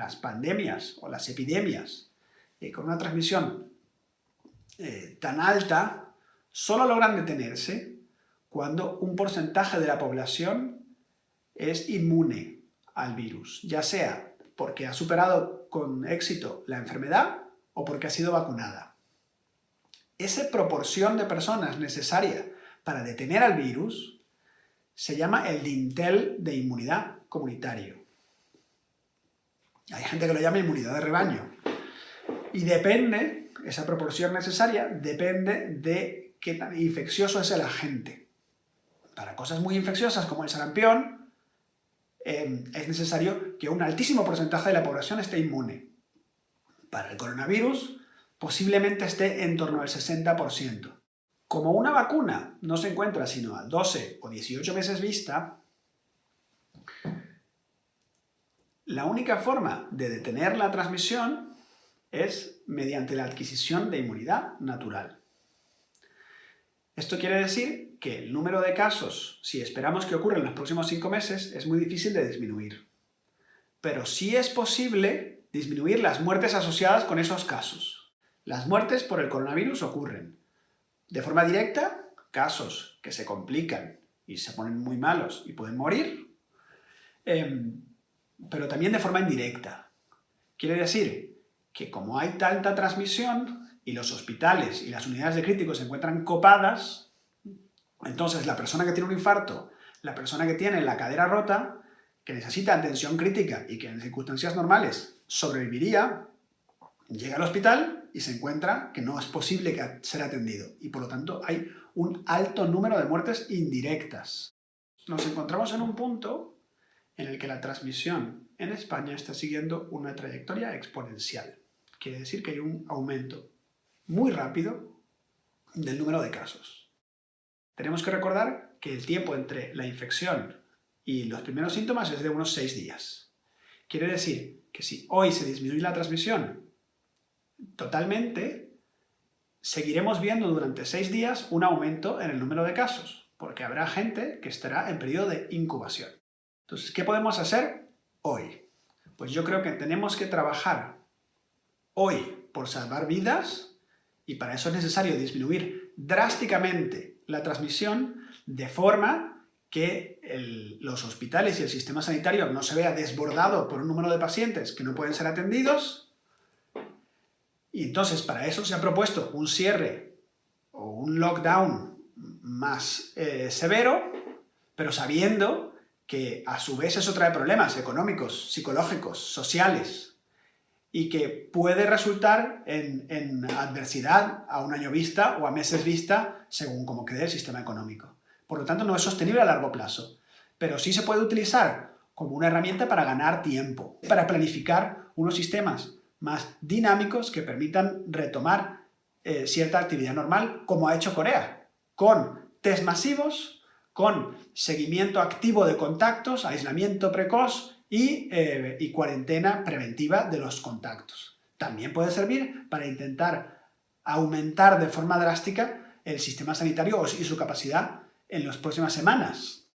las pandemias o las epidemias eh, con una transmisión eh, tan alta, solo logran detenerse cuando un porcentaje de la población es inmune al virus, ya sea porque ha superado con éxito la enfermedad o porque ha sido vacunada. Esa proporción de personas necesaria para detener al virus se llama el dintel de inmunidad comunitario. Hay gente que lo llama inmunidad de rebaño. Y depende, esa proporción necesaria, depende de qué tan infeccioso es el agente. Para cosas muy infecciosas como el sarampión, em, es necesario que un altísimo porcentaje de la población esté inmune. Para el coronavirus, posiblemente esté en torno al 60%. Como una vacuna no se encuentra sino a 12 o 18 meses vista, la única forma de detener la transmisión es mediante la adquisición de inmunidad natural. Esto quiere decir que el número de casos, si esperamos que ocurra en los próximos 5 meses, es muy difícil de disminuir. Pero sí es posible disminuir las muertes asociadas con esos casos. Las muertes por el coronavirus ocurren. De forma directa, casos que se complican y se ponen muy malos y pueden morir, em, pero también de forma indirecta. Quiere decir que como hay tanta transmisión y los hospitales y las unidades de críticos se encuentran copadas, entonces la persona que tiene un infarto, la persona que tiene la cadera rota, que necesita atención crítica y que en circunstancias normales sobreviviría, llega al hospital y se encuentra que no es posible ser atendido y por lo tanto hay un alto número de muertes indirectas. Nos encontramos en un punto en el que la transmisión en España está siguiendo una trayectoria exponencial. Quiere decir que hay un aumento muy rápido del número de casos. Tenemos que recordar que el tiempo entre la infección y los primeros síntomas es de unos 6 días. Quiere decir que si hoy se disminuye la transmisión totalmente, seguiremos viendo durante 6 días un aumento en el número de casos, porque habrá gente que estará en periodo de incubación. Entonces, ¿qué podemos hacer hoy? Pues yo creo que tenemos que trabajar hoy por salvar vidas y para eso es necesario disminuir drásticamente la transmisión de forma que los hospitales y el sistema sanitario no se vea desbordado por un número de pacientes que no pueden ser atendidos y entonces para eso se ha propuesto un cierre o un lockdown más eh, severo, pero sabiendo que a su vez eso trae problemas económicos, psicológicos, sociales, y que puede resultar en, adversidad a un año vista o a meses vista, según como quede el sistema económico. Por lo tanto, no es sostenible a largo plazo, pero sí se puede utilizar como una herramienta para ganar tiempo, para planificar unos sistemas más dinámicos que permitan retomar eh, cierta actividad normal, como ha hecho Corea, con test masivos con seguimiento activo de contactos, aislamiento precoz eh, y, cuarentena preventiva de los contactos. También puede servir para intentar aumentar de forma drástica el sistema sanitario y su capacidad en las próximas semanas.